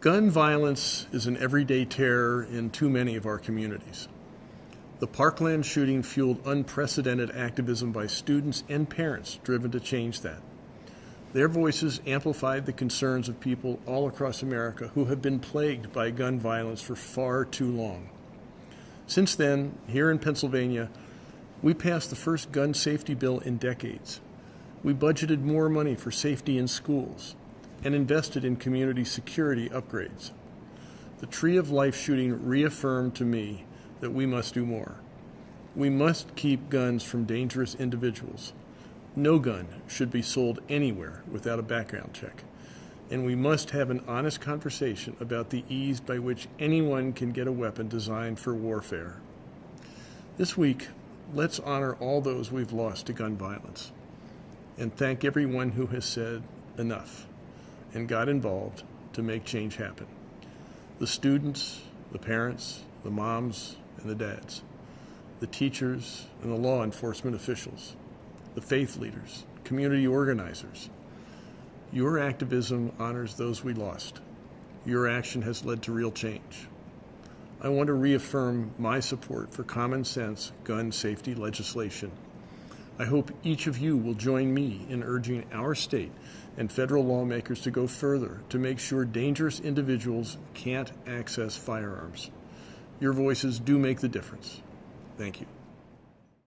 Gun violence is an everyday terror in too many of our communities. The Parkland shooting fueled unprecedented activism by students and parents driven to change that. Their voices amplified the concerns of people all across America who have been plagued by gun violence for far too long. Since then, here in Pennsylvania, we passed the first gun safety bill in decades. We budgeted more money for safety in schools and invested in community security upgrades. The Tree of Life shooting reaffirmed to me that we must do more. We must keep guns from dangerous individuals. No gun should be sold anywhere without a background check. And we must have an honest conversation about the ease by which anyone can get a weapon designed for warfare. This week, let's honor all those we've lost to gun violence and thank everyone who has said enough and got involved to make change happen. The students, the parents, the moms, and the dads, the teachers, and the law enforcement officials, the faith leaders, community organizers. Your activism honors those we lost. Your action has led to real change. I want to reaffirm my support for common sense gun safety legislation I hope each of you will join me in urging our state and federal lawmakers to go further to make sure dangerous individuals can't access firearms. Your voices do make the difference. Thank you.